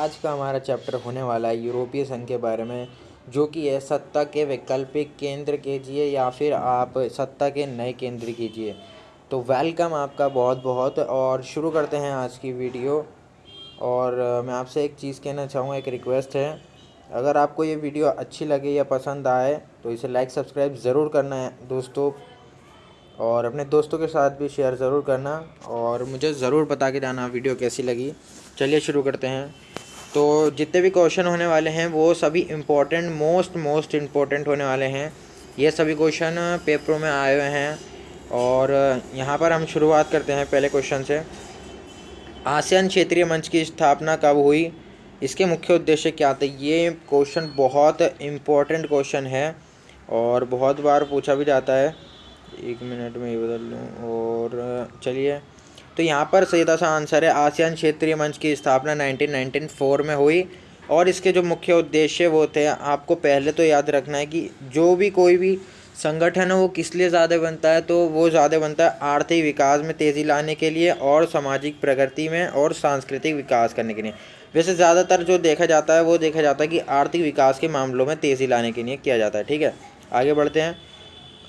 आज का हमारा चैप्टर होने वाला है यूरोपीय संघ के बारे में, जो कि है सत्ता के वैकल्पिक केंद्र कीजिए या फिर आप सत्ता के नए केंद्र कीजिए। तो वेलकम आपका बहुत बहुत और शुरू करते हैं आज की वीडियो और मैं आपसे एक चीज़ कहना चाहूँगा, एक रिक्वेस्ट है। अगर आपको ये वीडियो अच्छी लगे या पसंद आए तो इसे लाइक सब्सक्राइब ज़रूर करना है दोस्तों। और अपने दोस्तों के साथ भी शेयर ज़रूर करना और मुझे ज़रूर बता के जाना वीडियो कैसी लगी। चलिए शुरू करते हैं। तो जितने भी क्वेश्चन होने वाले हैं, वो सभी इम्पोर्टेंट मोस्ट मोस्ट इम्पोर्टेंट होने वाले हैं। ये सभी क्वेश्चन पेपरों में आए हुए हैं। और यहाँ पर हम शुरुआत करते हैं पहले क्वेश्चन से। आसियान क्षेत्रीय मंच की स्थापना कब हुई? इसके मुख्य उद्देश्य क्या थे? ये क्वेश्चन बहुत इम्पोर्टेंट क्वेश्चन है और बहुत बार पूछा भी जाता है। एक मिनट में ये बदल लूँ और चलिए। तो यहाँ पर सीधा सा आंसर है आसियान क्षेत्रीय मंच की स्थापना 1994 में हुई। और इसके जो मुख्य उद्देश्य वो थे, आपको पहले तो याद रखना है कि जो भी कोई भी संगठन है, वो किस लिए ज़्यादा बनता है तो वो ज़्यादा बनता है आर्थिक विकास में तेज़ी लाने के लिए और सामाजिक प्रगति में और सांस्कृतिक विकास करने के लिए। वैसे ज़्यादातर जो देखा जाता है, वो देखा जाता है कि आर्थिक विकास के मामलों में तेज़ी लाने के लिए किया जाता है, ठीक है? आगे बढ़ते हैं।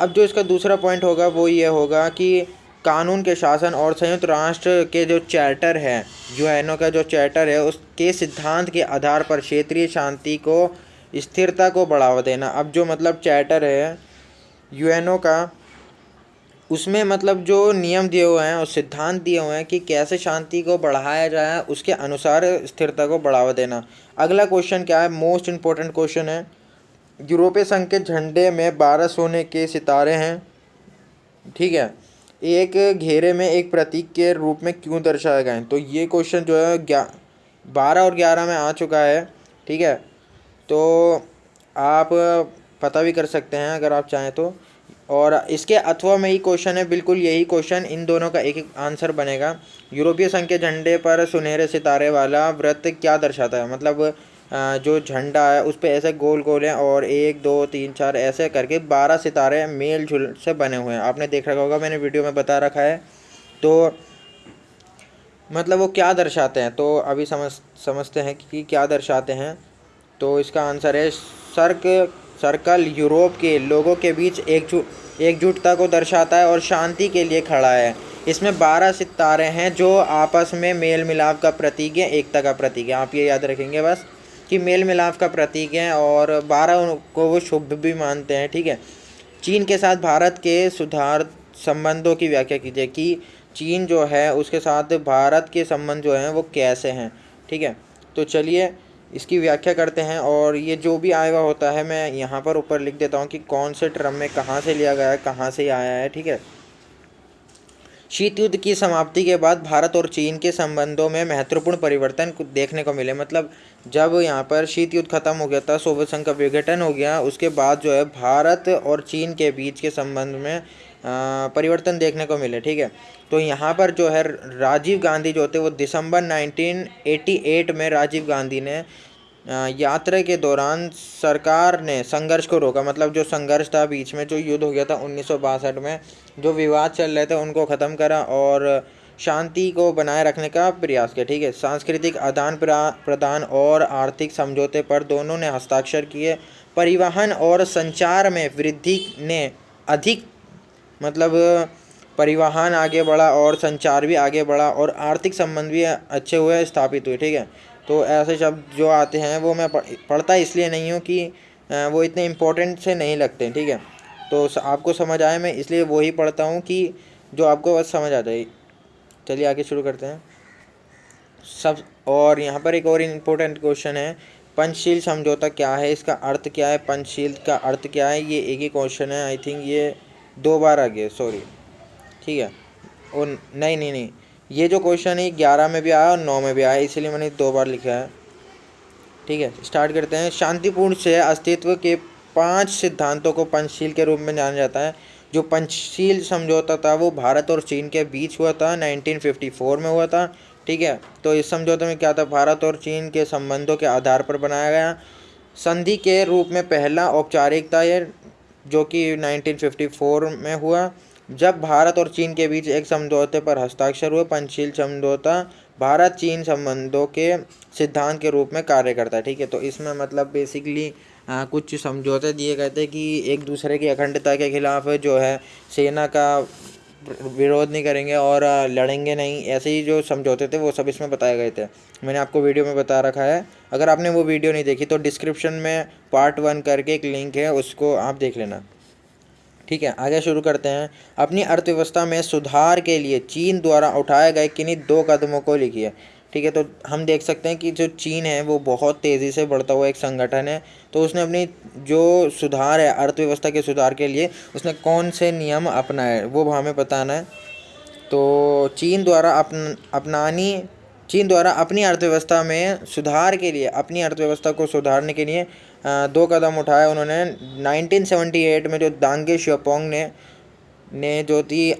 अब जो इसका दूसरा पॉइंट होगा, वो ये होगा कि कानून के शासन और संयुक्त राष्ट्र के जो चैटर है, यूएनओ का जो चैटर है, उसके सिद्धांत के आधार पर क्षेत्रीय शांति को, स्थिरता को बढ़ावा देना। अब जो मतलब चैटर है, यूएनओ का, उसमें मतलब जो नियम दिए हुए हैं और सिद्धांत दिए हुए हैं कि कैसे शांति को बढ़ाया जाए, उसके अनुसार स्थिरता को बढ़ावा देना। अगला क्वेश्चन क्या है? मोस्ट इम्पोर्टेंट क्वेश्चन है। यूरोपीय संघ के झंडे में बारह सोने के सितारे हैं। ठीक है? एक घेरे में एक प्रतीक के रूप में क्यों दर्शाए गए तो ये क्वेश्चन जो है, ग्या, बारह और ग्यारह में आ चुका है, ठीक है? तो आप पता भी कर सकते हैं अगर आप चाहें तो। और इसके अथवा में ही क्वेश्चन है, बिल्कुल यही क्वेश्चन इन दोनों का एक एक आंसर बनेगा। यूरोपीय संघ के झंडे पर सुनहरे सितारे वाला व्रत क्या दर्शाता है? मतलब जो झंडा है, उस पर ऐसे गोल गोल हैं और एक, दो, तीन, चार ऐसे करके बारह सितारे मेल झुल से बने हुए हैं। आपने देख रखा होगा, मैंने वीडियो में बता रखा है। तो मतलब वो क्या दर्शाते हैं? तो अभी समझ, समझते हैं कि क्या दर्शाते हैं। तो इसका आंसर है, सर्क, सर्कल यूरोप के लोगों के बीच एकजुट एकजुटता को दर्शाता है और शांति के लिए खड़ा है। इसमें बारह सितारे हैं जो आपस में मेल मिलाप का प्रतीक है, एकता का प्रतीक है। आप ये याद रखेंगे बस। कि मेल मिलाप का प्रतीक है और बारह को वो शुभ भी मानते हैं, ठीक है। चीन के साथ भारत के सुधार संबंधों की व्याख्या कीजिए कि चीन जो है, उसके साथ भारत के संबंध जो हैं वो कैसे हैं, ठीक है। तो चलिए इसकी व्याख्या करते हैं और ये जो भी आया हुआ होता है, मैं यहाँ पर ऊपर लिख देता हूँ कि कौन से ट्रम में कहाँ से लिया गया है, कहाँ से आया है, ठीक है। शीत युद्ध की समाप्ति के बाद भारत और चीन के संबंधों में महत्वपूर्ण परिवर्तन देखने को मिले। मतलब जब यहाँ पर शीत युद्ध खत्म हो गया था, सोवियत संघ का विघटन हो गया, उसके बाद जो है भारत और चीन के बीच के संबंध में परिवर्तन देखने को मिले, ठीक है? तो यहाँ पर जो है राजीव गांधी जो थे, वो दिसंबर 1988 में राजीव गांधी ने यात्रा के दौरान सरकार ने संघर्ष को रोका। मतलब जो संघर्ष था बीच में, जो युद्ध हो गया था उन्नीस सौ बासठ में जो विवाद चल रहे थे उनको ख़त्म करा और शांति को बनाए रखने का प्रयास किया, ठीक है? सांस्कृतिक आदान प्रदान और आर्थिक समझौते पर दोनों ने हस्ताक्षर किए। परिवहन और संचार में वृद्धि ने अधिक मतलब परिवहन आगे बढ़ा और संचार भी आगे बढ़ा और आर्थिक संबंध भी अच्छे हुए, स्थापित हुए, ठीक है? तो ऐसे शब्द जो आते हैं वो मैं पढ़ता इसलिए नहीं हूँ कि वो इतने इम्पोर्टेंट से नहीं लगते, ठीक है? तो आपको समझ आए, मैं इसलिए वही पढ़ता हूँ कि जो आपको बस समझ आ जाए। चलिए आगे शुरू करते हैं। सब, और यहाँ पर एक और इम्पोर्टेंट क्वेश्चन है। पंचशील समझौता क्या है? इसका अर्थ क्या है? पंचशील का अर्थ क्या है? ये एक ही क्वेश्चन है। आई थिंक ये दो बार आ गया सॉरी ठीक है? और नहीं नहीं नहीं। ये जो क्वेश्चन है ग्यारह में भी आया और नौ में भी आया, इसलिए मैंने दो बार लिखा है। ठीक है? स्टार्ट करते हैं। शांतिपूर्ण से अस्तित्व के पाँच सिद्धांतों को पंचशील के रूप में जाना जाता है। जो पंचशील समझौता था, वो भारत और चीन के बीच हुआ था 1954 में हुआ था, ठीक है? तो इस समझौते में क्या था? भारत और चीन के संबंधों के आधार पर बनाया गया। संधि के रूप में पहला औपचारिकता ये, जो कि 1954 में हुआ। जब भारत और चीन के बीच एक समझौते पर हस्ताक्षर हुए, पंचशील समझौता भारत चीन संबंधों के सिद्धांत के रूप में कार्य करता है, ठीक है? तो इसमें मतलब बेसिकली कुछ समझौते दिए गए थे कि एक दूसरे की अखंडता के खिलाफ जो है सेना का विरोध नहीं करेंगे और लड़ेंगे नहीं। ऐसे ही जो समझौते थे वो सब इसमें बताए गए थे। मैंने आपको वीडियो में बता रखा है। अगर आपने वो वीडियो नहीं देखी तो डिस्क्रिप्शन में पार्ट वन करके एक लिंक है, उसको आप देख लेना। ठीक है, आगे शुरू करते हैं। अपनी अर्थव्यवस्था में सुधार के लिए चीन द्वारा उठाए गए किन्हीं दो कदमों को लिखिए। ठीक है तो हम देख सकते हैं कि जो चीन है, वो बहुत तेज़ी से बढ़ता हुआ एक संगठन है। तो उसने अपनी जो सुधार है, अर्थव्यवस्था के सुधार के लिए, उसने कौन से नियम अपनाए, वो हमें बताना है। तो चीन द्वारा अपन, अपनानी, चीन द्वारा अपनी अर्थव्यवस्था में सुधार के लिए, अपनी अर्थव्यवस्था को सुधारने के लिए दो कदम उठाए उन्होंने। 1978 में जो दांगे श्योपोंग ने ने जो थी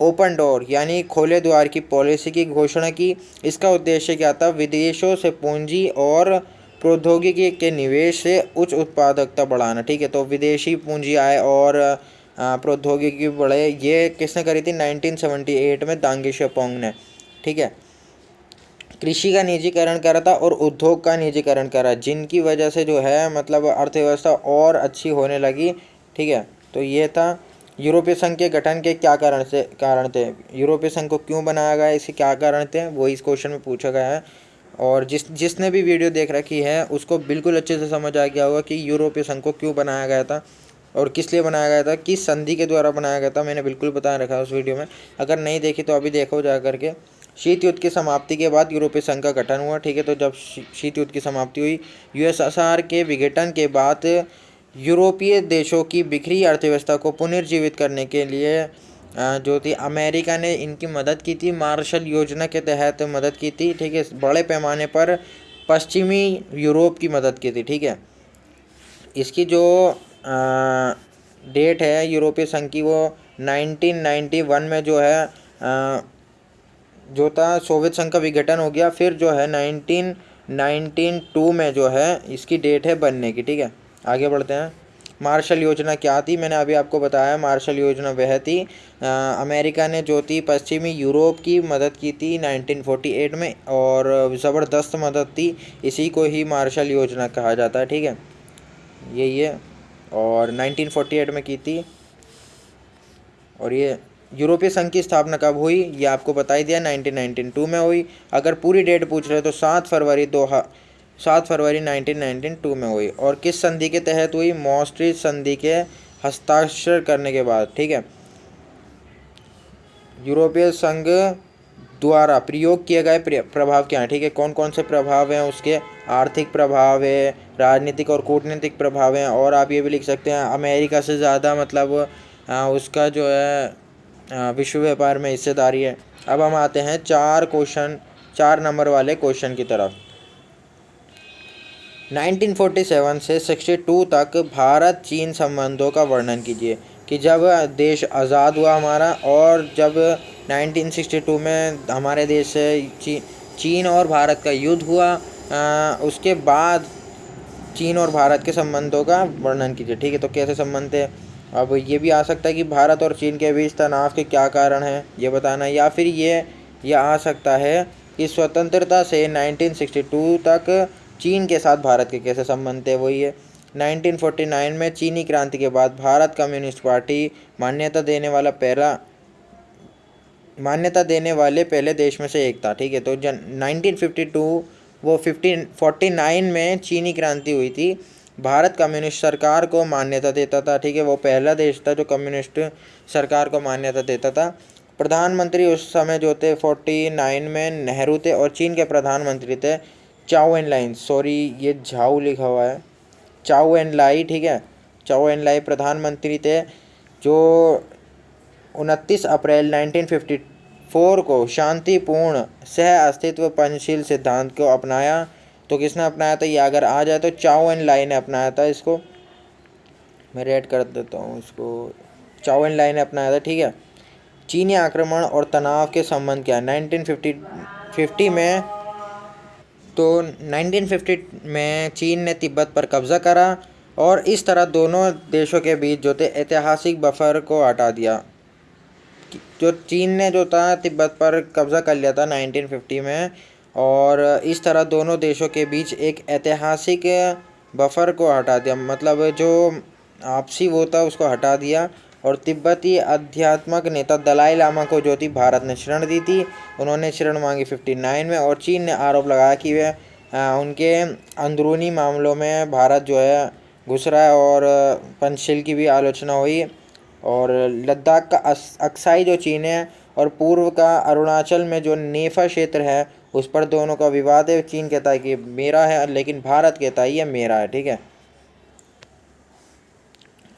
ओपन डोर, यानी खोले द्वार की पॉलिसी की घोषणा की। इसका उद्देश्य क्या था? विदेशों से पूंजी और प्रौद्योगिकी के निवेश से उच्च उत्पादकता बढ़ाना, ठीक है? तो विदेशी पूंजी आए और प्रौद्योगिकी बढ़े, ये किसने करी थी? 1978 में दांगी शेपोंग ने, ठीक है? कृषि का निजीकरण करा था और उद्योग का निजीकरण करा, जिनकी वजह से जो है मतलब अर्थव्यवस्था और अच्छी होने लगी, ठीक है? तो ये था यूरोपीय संघ के गठन के क्या कारण से, कारण थे? यूरोपीय संघ को क्यों बनाया गया? इसके क्या कारण थे? वो इस क्वेश्चन में पूछा गया है। और जिस, जिसने भी वीडियो देख रखी है, उसको बिल्कुल अच्छे से समझ आ गया होगा कि यूरोपीय संघ को क्यों बनाया गया था और किस लिए बनाया गया था, किस संधि के द्वारा बनाया गया था, मैंने बिल्कुल बता रखा उस वीडियो में। अगर नहीं देखी तो अभी देखो जा करके। शीत युद्ध की समाप्ति के बाद यूरोपीय संघ का गठन हुआ, ठीक है? तो जब शीत युद्ध की समाप्ति हुई यूएसएसआर के विघटन के बाद यूरोपीय देशों की बिखरी अर्थव्यवस्था को पुनर्जीवित करने के लिए जो थी अमेरिका ने इनकी मदद की थी। मार्शल योजना के तहत मदद की थी ठीक है बड़े पैमाने पर पश्चिमी यूरोप की मदद की थी ठीक है। इसकी जो डेट है यूरोपीय संघ की वो 1991 में जो है आ, जो था सोवियत संघ का विघटन हो गया। फिर जो है नाइनटीन नाइनटीन टू में जो है इसकी डेट है बनने की ठीक है। आगे बढ़ते हैं। मार्शल योजना क्या थी? मैंने अभी आपको बताया मार्शल योजना वह थी आ, अमेरिका ने जो थी पश्चिमी यूरोप की मदद की थी 1948 में और ज़बरदस्त मदद थी इसी को ही मार्शल योजना कहा जाता है ठीक है? यही है। और 1948 में की थी। और ये यूरोपीय संघ की स्थापना कब हुई ये आपको बता ही दिया 1992 में हुई। अगर पूरी डेट पूछ रहे तो सात फरवरी दो सात फरवरी 1992 में हुई और किस संधि के तहत हुई? मॉस्ट्री संधि के हस्ताक्षर करने के बाद, ठीक है? यूरोपीय संघ द्वारा प्रयोग किए गए प्रभाव क्या हैं? ठीक है कौन कौन से प्रभाव हैं? उसके आर्थिक प्रभाव है, राजनीतिक और कूटनीतिक प्रभाव हैं और आप ये भी लिख सकते हैं, अमेरिका से ज़्यादा मतलब उसका जो है विश्व व्यापार में हिस्सेदारी है। अब हम आते हैं चार क्वेश्चन, चार नंबर वाले क्वेश्चन की तरफ़। 1947 से 62 तक भारत चीन संबंधों का वर्णन कीजिए कि जब देश आज़ाद हुआ हमारा और जब 1962 में हमारे देश से ची, चीन और भारत का युद्ध हुआ आ, उसके बाद चीन और भारत के संबंधों का वर्णन कीजिए। ठीक है तो कैसे संबंध थे? अब ये भी आ सकता है कि भारत और चीन के बीच तनाव के क्या कारण हैं ये बताना। या फिर ये ये आ सकता है कि स्वतंत्रता से 1962 तक चीन के साथ भारत के कैसे संबंध थे, वही है। 1949 में चीनी क्रांति के बाद भारत कम्युनिस्ट पार्टी मान्यता देने वाला पहला, मान्यता देने वाले पहले देश में से एक था, ठीक है। तो जन 1952 वो 15 49 में चीनी क्रांति हुई थी। भारत कम्युनिस्ट सरकार को मान्यता देता था, ठीक है। वो पहला देश था जो कम्युनिस्ट सरकार को मान्यता देता था। प्रधानमंत्री उस समय जो थे 49 में नेहरू थे और चीन के प्रधानमंत्री थे चाओ एंड लाइन, सॉरी, ये झाऊ लिखा हुआ है। चाओ एंड लाई, ठीक है? चाओ एंड लाई प्रधानमंत्री थे, जो उनतीस अप्रैल 1954 को शांतिपूर्ण सह अस्तित्व पंचशील सिद्धांत को अपनाया। तो किसने अपनाया था? ये अगर आ जाए तो चाओ एंड लाई ने अपनाया था इसको। मैं रेड कर देता हूँ इसको। चाओ एंड लाई ने अपनाया था, ठीक है? चीनी आक्रमण और तनाव के संबंध क्या है? नाइनटीन फिफ्टी में तो 1950 में चीन ने तिब्बत पर कब्ज़ा करा और इस तरह दोनों देशों के बीच जो थे ऐतिहासिक बफर को हटा दिया। जो चीन ने जो था तिब्बत पर कब्ज़ा कर लिया था 1950 में और इस तरह दोनों देशों के बीच एक ऐतिहासिक बफर को हटा दिया। मतलब जो आपसी वो था उसको हटा दिया और तिब्बती अध्यात्मक नेता दलाई लामा को जो थी भारत ने शरण दी थी। उन्होंने शरण मांगी 59 में और चीन ने आरोप लगाया कि वे उनके अंदरूनी मामलों में भारत जो है, घुस रहा है और पंचशील की भी आलोचना हुई। और लद्दाख का अक्साई जो चीन है और पूर्व का अरुणाचल में जो नेफा क्षेत्र है, उस पर दोनों का विवाद है। चीन कहता है कि मेरा है, लेकिन भारत कहता है, ये मेरा है, ठीक है।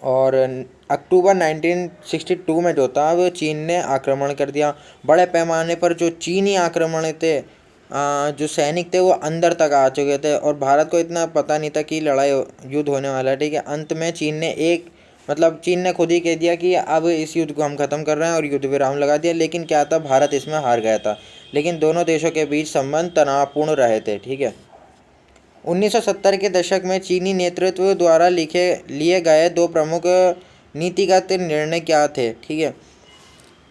और अक्टूबर 1962 में जो था, वो चीन ने आक्रमण कर दिया। बड़े पैमाने पर जो चीनी आक्रमण थे जो सैनिक थे, वो अंदर तक आ चुके थे और भारत को इतना पता नहीं था कि लड़ाई युद्ध होने वाला है, ठीक है? अंत में चीन ने एक मतलब चीन ने खुद ही कह दिया कि अब इस युद्ध को हम ख़त्म कर रहे हैं और युद्ध विराम लगा दिया, लेकिन क्या था, भारत इसमें हार गया था। लेकिन दोनों देशों के बीच संबंध तनावपूर्ण रहे थे, ठीक है? 1970 के दशक में चीनी नेतृत्व द्वारा लिखे, लिए गए दो प्रमुख नीतिगत निर्णय क्या थे? ठीक है।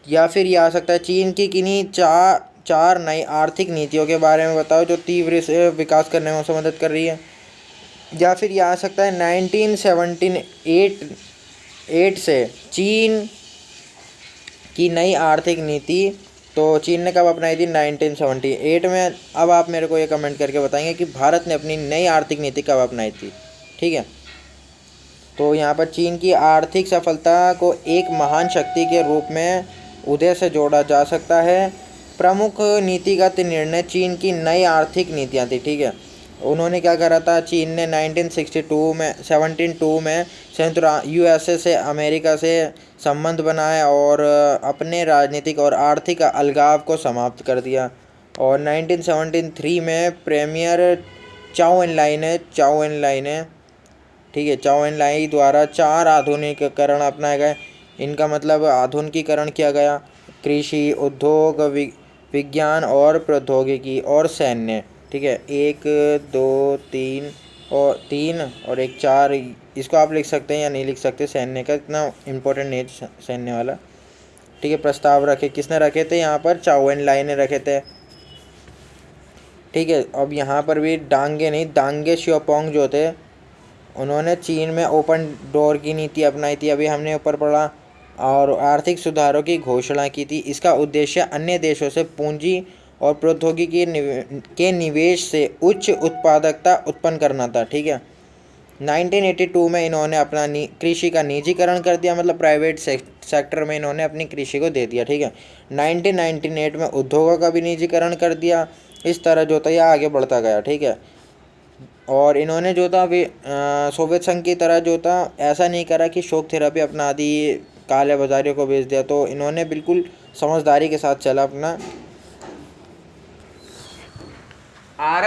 या फिर ये आ सकता है, चीन की किन्हीं चार चार नई आर्थिक नीतियों के बारे में बताओ जो तीव्र विकास करने में उसे मदद कर रही है। या फिर ये आ सकता है, नाइनटीन सेवनटीन एट एट से चीन की नई आर्थिक नीति तो चीन ने कब अपनाई थी? 1978 में। अब आप मेरे को ये कमेंट करके बताएँगे कि भारत ने अपनी नई आर्थिक नीति कब अपनाई थी। ठीक है। तो यहाँ पर चीन की आर्थिक सफलता को एक महान शक्ति के रूप में उदय से जोड़ा जा सकता है। प्रमुख नीतिगत निर्णय चीन की नई आर्थिक नीतियाँ थी, ठीक है? उन्होंने क्या करा था? चीन ने 1962 में 17 में संयुक्त यूएसए से अमेरिका से संबंध बनाए और अपने राजनीतिक और आर्थिक अलगाव को समाप्त कर दिया। और 1973 में प्रीमियर चाओ इन लाइन है चाओ इन लाइन है ठीक है, चाओ इन लाई द्वारा चार आधुनिकीकरण अपनाए गए। इनका मतलब आधुनिकीकरण किया गया। कृषि, उद्योग विज्ञान और प्रौद्योगिकी और सैन्य, ठीक है। एक, दो, तीन और तीन और एक, चार, इसको आप लिख सकते हैं या नहीं लिख सकते, सैन्य का इतना इम्पोर्टेंट नहीं सैन्य वाला। ठीक है, प्रस्ताव रखे, किसने रखे थे? यहाँ पर चाउन लाइने रखे थे। ठीक है, अब यहाँ पर भी डांगे नहीं दांगे श्योपोंग जो थे उन्होंने चीन में ओपन डोर की नीति अपनाई थी। अभी हमने ऊपर पढ़ा और आर्थिक सुधारों की घोषणा की थी। इसका उद्देश्य अन्य देशों से पूंजी और प्रौद्योगिकी के निवेश से उच्च उत्पादकता उत्पन्न करना था, ठीक है? 1982 में इन्होंने अपना कृषि का निजीकरण कर दिया मतलब प्राइवेट सेक्टर में इन्होंने अपनी कृषि को दे दिया, ठीक है? 1998 में उद्योगों का भी निजीकरण कर दिया। इस तरह जो था यह आगे बढ़ता गया, ठीक है? और इन्होंने जो था अभी सोवियत संघ की तरह जो था, ऐसा नहीं करा कि शोक थेरापी अपना दी काले बाजारियों को बेच दिया। तो इन्होंने बिल्कुल समझदारी के साथ चला अपना।